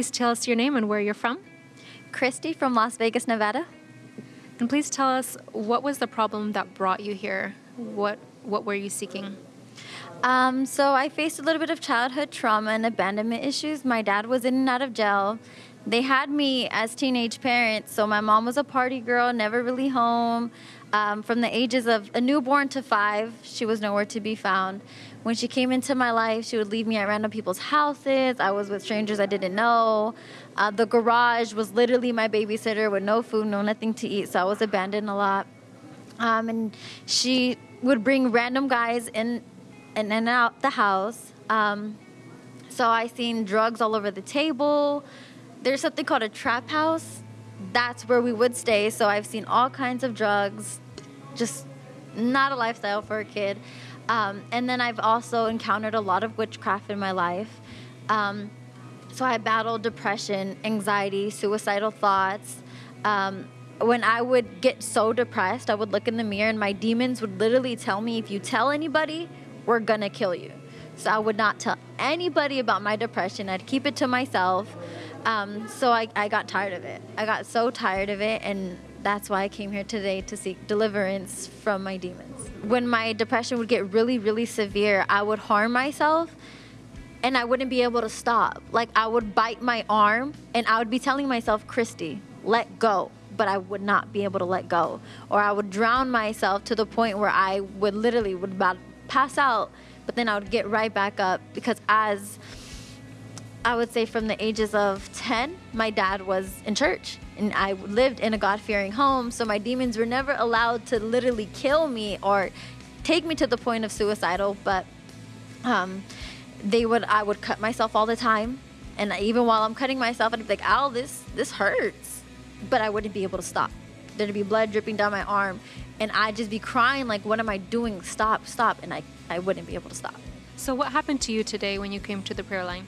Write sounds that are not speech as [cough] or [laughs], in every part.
Please tell us your name and where you're from. Christy from Las Vegas, Nevada. And please tell us what was the problem that brought you here? What what were you seeking? Um, so I faced a little bit of childhood trauma and abandonment issues. My dad was in and out of jail. They had me as teenage parents, so my mom was a party girl, never really home. Um, from the ages of a newborn to five, she was nowhere to be found. When she came into my life, she would leave me at random people's houses. I was with strangers I didn't know. Uh, the garage was literally my babysitter with no food, no nothing to eat, so I was abandoned a lot. Um, and she would bring random guys in and, and out the house. Um, so I seen drugs all over the table. There's something called a trap house. That's where we would stay. So I've seen all kinds of drugs. Just not a lifestyle for a kid. Um, and then I've also encountered a lot of witchcraft in my life. Um, so I battled depression, anxiety, suicidal thoughts. Um, when I would get so depressed, I would look in the mirror and my demons would literally tell me, if you tell anybody, we're gonna kill you. So I would not tell anybody about my depression. I'd keep it to myself. Um, so I, I got tired of it. I got so tired of it, and that's why I came here today to seek deliverance from my demons. When my depression would get really, really severe, I would harm myself and I wouldn't be able to stop. Like I would bite my arm and I would be telling myself, Christy, let go. But I would not be able to let go. Or I would drown myself to the point where I would literally would about pass out, but then I would get right back up because as I would say from the ages of 10, my dad was in church and I lived in a God fearing home. So my demons were never allowed to literally kill me or take me to the point of suicidal, but um, they would, I would cut myself all the time. And even while I'm cutting myself, I'd be like, ow, this, this hurts. But I wouldn't be able to stop. There'd be blood dripping down my arm. And I'd just be crying, like, what am I doing? Stop, stop. And I, I wouldn't be able to stop. So, what happened to you today when you came to the prayer line?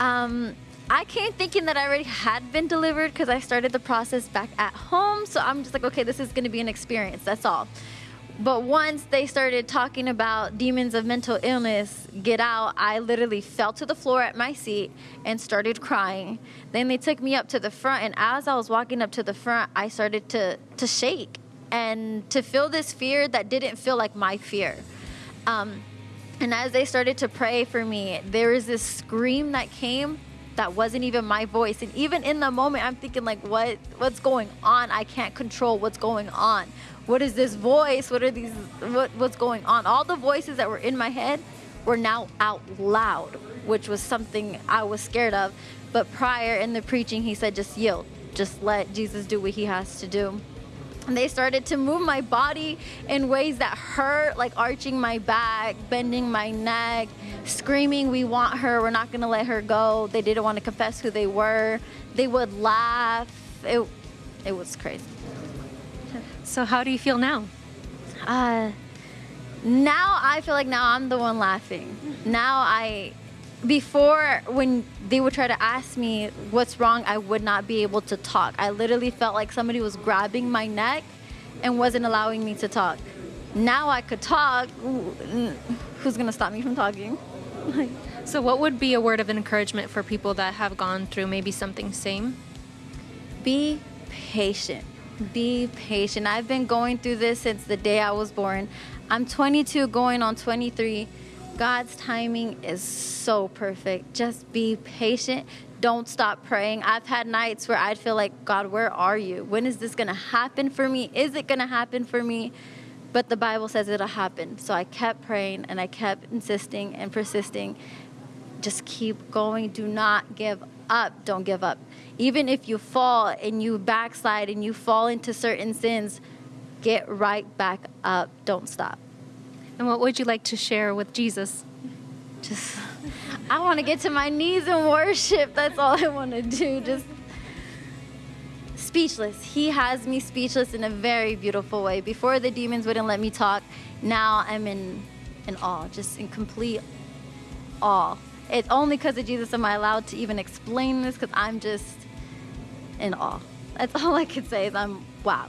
Um, I came thinking that I already had been delivered because I started the process back at home. So I'm just like, okay, this is going to be an experience. That's all. But once they started talking about demons of mental illness, get out, I literally fell to the floor at my seat and started crying. Then they took me up to the front, and as I was walking up to the front, I started to, to shake and to feel this fear that didn't feel like my fear. Um, and as they started to pray for me, there was this scream that came that wasn't even my voice. And even in the moment, I'm thinking like, what, what's going on? I can't control what's going on what is this voice? What are these, what, what's going on? All the voices that were in my head were now out loud, which was something I was scared of. But prior in the preaching, he said, just yield, just let Jesus do what he has to do. And they started to move my body in ways that hurt, like arching my back, bending my neck, screaming, We want her, we're not gonna let her go. They didn't want to confess who they were. They would laugh. It, it was crazy. So, how do you feel now? Uh, now I feel like now I'm the one laughing. Now I, before when they would try to ask me what's wrong, I would not be able to talk. I literally felt like somebody was grabbing my neck and wasn't allowing me to talk. Now I could talk. Who's gonna stop me from talking? so, what would be a word of encouragement for people that have gone through maybe something same? Be patient be patient. I've been going through this since the day I was born. I'm 22 going on 23. God's timing is so perfect. Just be patient. Don't stop praying. I've had nights where I'd feel like, God, where are you? When is this going to happen for me? Is it going to happen for me? But the Bible says it'll happen. So I kept praying and I kept insisting and persisting. Just keep going. Do not give up. Don't give up even if you fall and you backslide and you fall into certain sins, get right back up. Don't stop. And what would you like to share with Jesus? Just, I want to get to my knees and worship. That's all I want to do. Just speechless. He has me speechless in a very beautiful way. Before the demons wouldn't let me talk, now I'm in, in awe, just in complete awe. It's only because of Jesus am I allowed to even explain this because I'm just in awe. That's [laughs] all I could say is I'm wow.